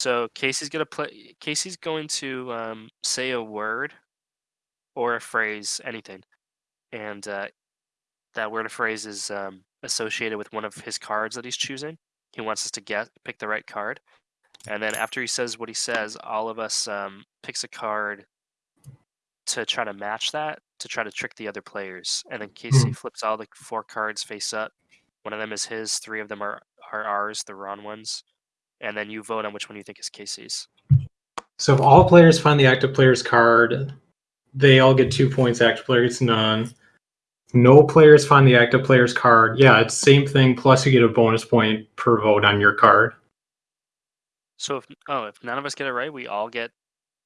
So Casey's gonna play. Casey's going to um, say a word or a phrase, anything, and uh, that word or phrase is um, associated with one of his cards that he's choosing. He wants us to get pick the right card, and then after he says what he says, all of us um, picks a card to try to match that to try to trick the other players. And then Casey Hmm. flips all the four cards face up. One of them is his. Three of them are are ours, the wrong ones. And then you vote on which one you think is Casey's. So if all players find the active player's card, they all get two points. Active player gets none. No players find the active player's card. Yeah, it's same thing. Plus, you get a bonus point per vote on your card. So if oh, if none of us get it right, we all get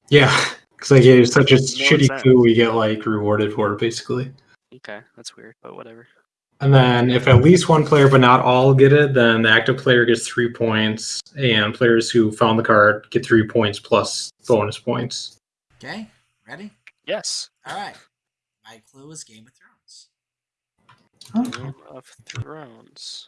Yeah, because like it's such a no shitty sense. coup, we get like rewarded for it basically. okay. That's weird, but whatever. And then if at least one player but not all get it, then the active player gets three points, and players who found the card get three points plus bonus points. Okay, ready? Yes. All right. My clue is Game of Thrones. Game of Thrones.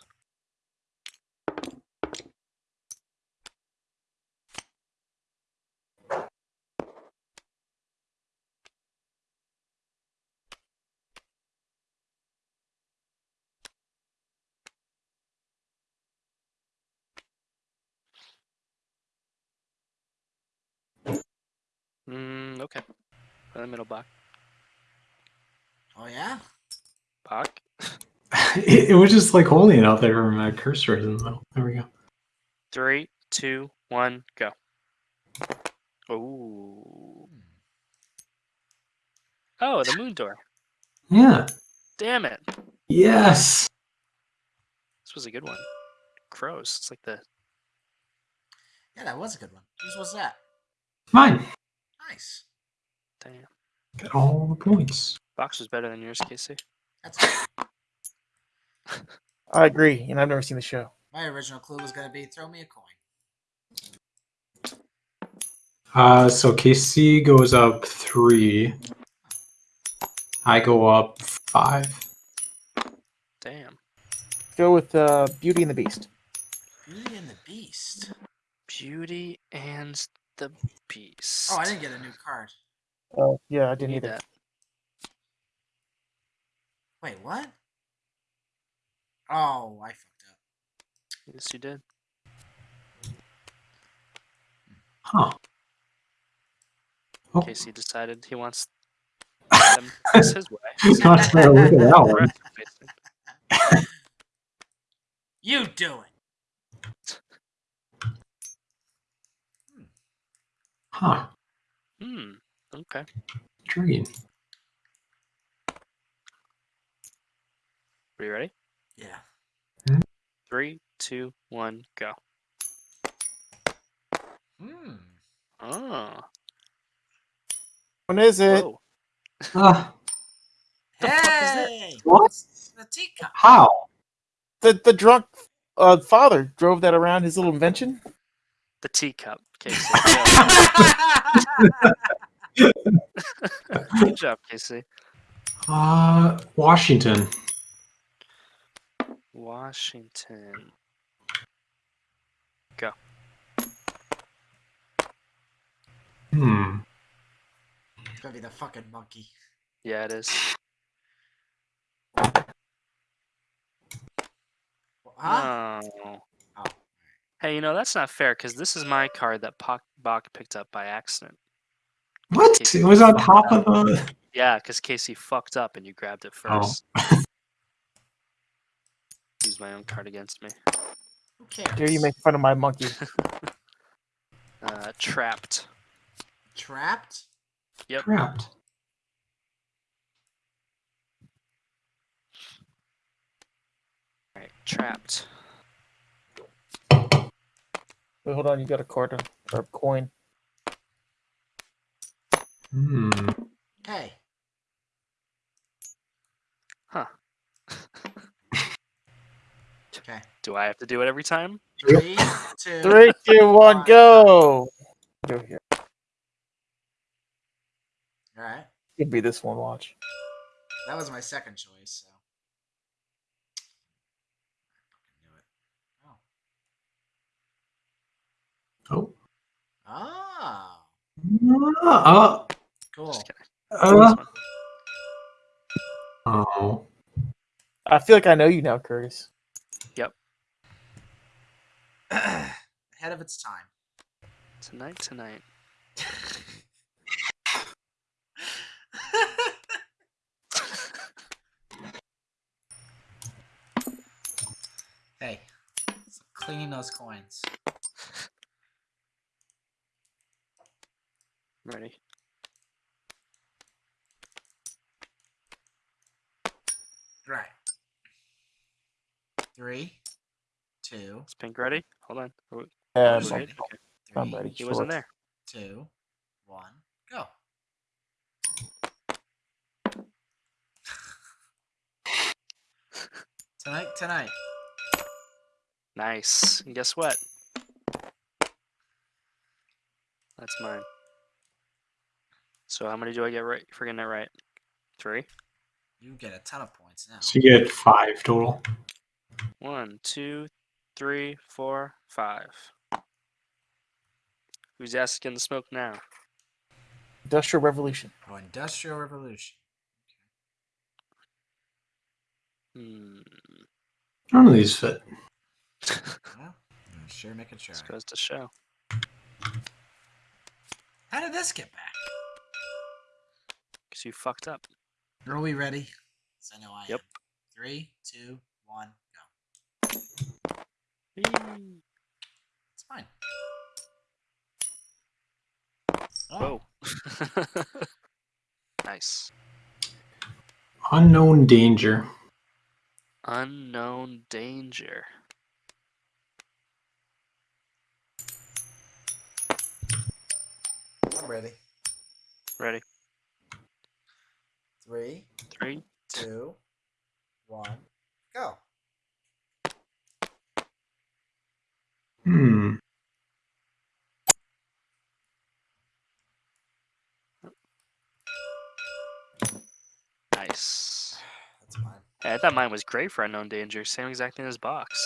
Mm, okay. In the middle, Bach. Oh yeah. Bach. It, it was just like holding it out there where my cursor is in the middle. There we go. Three, two, one, go. Oh. Oh, the moon door. Yeah. Damn it. Yes. This was a good one. Crows. It's like the Yeah, that was a good one. Whose was that? Mine. Nice. damn. Got all the points. Box was better than yours, Casey. That's I agree, and I've never seen the show. my original clue was gonna be throw me a coin. Uh, so Casey goes up three. I go up five. Damn. Go with uh, Beauty and the Beast. Beauty and the Beast. Beauty and the Beast. Oh, I didn't get a new card. Oh, yeah, I didn't need either. that. Wait, what? Oh, I fucked up. Yes, you did. Huh. Oh, Casey decided he wants them this his way. He's Not fair, look at that one. You do it. Huh. Hmm. Okay. Intriguing. Are you ready? Yeah. Three, two, one, go. Hmm. Oh. When is it? Whoa. Ah, The is? Hey, what? the teacup. How? The the drunk uh, father drove that around his little invention. The teacup, Casey. Good job, Casey. Uh, Washington. Washington. Go. Hmm. it's gonna be the fucking monkey. Yeah, it is. Huh? No. Oh. Hey, you know that's not fair because this is my card that Poc- Bach picked up by accident. What? Casey It was on top of the. Yeah, because Casey fucked up and you grabbed it Oh. first. Use my own card against me. Okay. cares? Here you make fun of my monkey. Uh, trapped. trapped. Yep. Trapped. All right, trapped. Wait, hold on, you got a quarter or or a coin. Hmm. Hey. Huh. Okay. Do I have to do it every time? Three, two. Three, two, one, go. Go here. All right. Could be this one. Watch. That was my second choice. So. I fucking knew it. Oh. Oh. Uh, Cool. Just uh, oh. I feel like I know you now, Curtis. Yep. Ahead of its time. Tonight, tonight. hey, so cleaning those coins. Ready. Right. Three, two, Is Pink ready? Hold on. Are we- Um, we're so- good? Okay. three, I'm ready. He wasn't there. two, one, go. tonight, tonight. Nice. And guess what? That's mine. So how many do I get right for getting that right? Three? You get a ton of points now. So you get five total. One, two, three, four, five. Who's asking the smoke now? Industrial Revolution. Oh, Industrial Revolution. Hmm. None of these fit. Well, I'm sure making sure. This goes to show. How did this get back? Because you fucked up. Are we ready? 'Cause I know I Yep. am. Three, two, one, go. Whee! It's fine. Oh, Whoa. nice. Unknown danger. Unknown danger. I'm ready. Ready? Three, Three. two, one, go. Hmm. Nice. That's mine. Yeah, I thought mine was great for unknown danger. Same exact thing as box.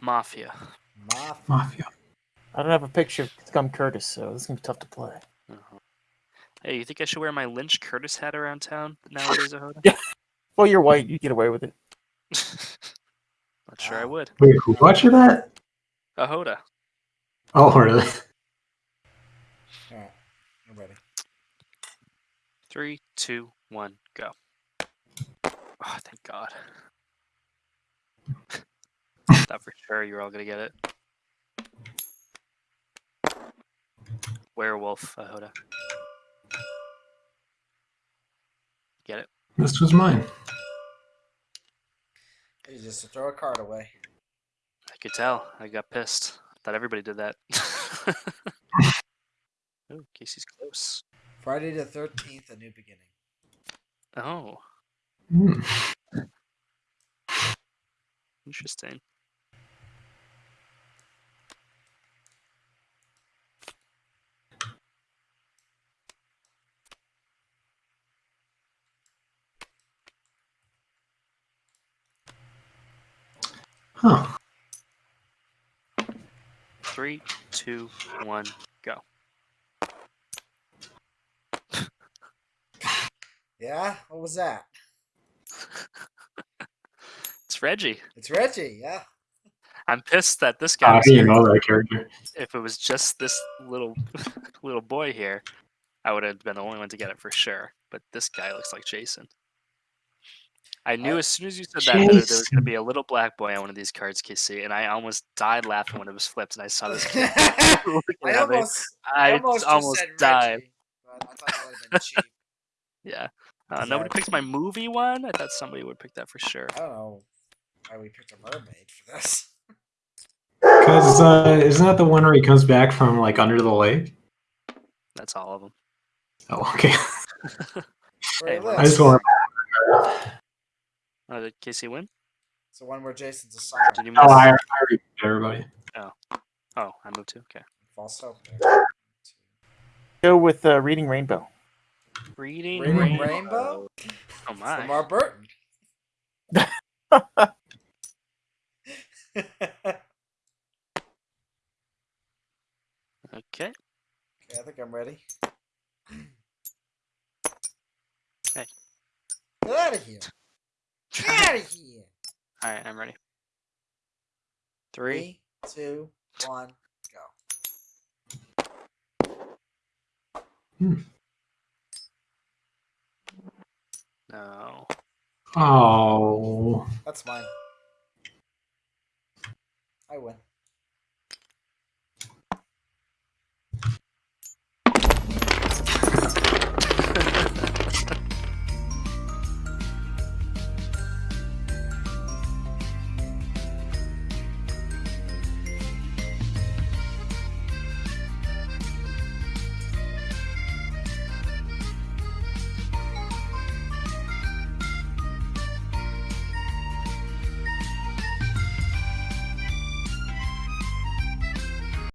Mafia. Mafia. Mafia. I don't have a picture of Scum Curtis, so this is gonna be tough to play. Hey, you think I should wear my Lynch Curtis hat around town nowadays, Ahoda? Yeah. Well, you're white. You get away with it. Not sure I would. Wait, who watched that? Ahoda. Oh, really? Alright, I'm ready. Three, two, one, go. Oh, thank God. Thought for sure you were all gonna get it. Werewolf, Ahoda. Get it? This was mine. You just throw a card away. I could tell. I got pissed. Thought everybody did that. oh, Casey's close. Friday the 13th, a new beginning. Oh, Hmm. interesting. Huh. Three, two, one, go. Yeah? What was that? It's Reggie. It's Reggie, yeah. I'm pissed that this guy How was do you here. know that character? If it was just this little little boy here, I would have been the only one to get it for sure. But this guy looks like Jason. I knew I- as soon as you said that, that there was going to be a little black boy on one of these cards, Casey, and I almost died laughing when it was flipped, and I saw this kid looking I almost, I almost, almost, said died. Reggie, but I thought that would have been cheap. Yeah. Uh, Is nobody picked my movie one. I thought somebody would pick that for sure. I don't know why we picked a mermaid for this. Because uh, isn't that the one where he comes back from like under the lake? That's all of them. Oh, okay. Hey, well, I just want. Oh, did Casey win? It's the one where Jason's a silent. Did you miss? Oh, I, I already beat everybody. Oh, I moved too. Okay. False hope. Go with uh, Reading Rainbow. Reading, Reading Rainbow. Rainbow? Oh my. LeVar Burton. Okay. Okay, I think I'm ready. Hey. Get out of here. Get out of here. All right, I'm ready. Three. Three, two, one, go. Hmm. No. Oh. That's mine. I win.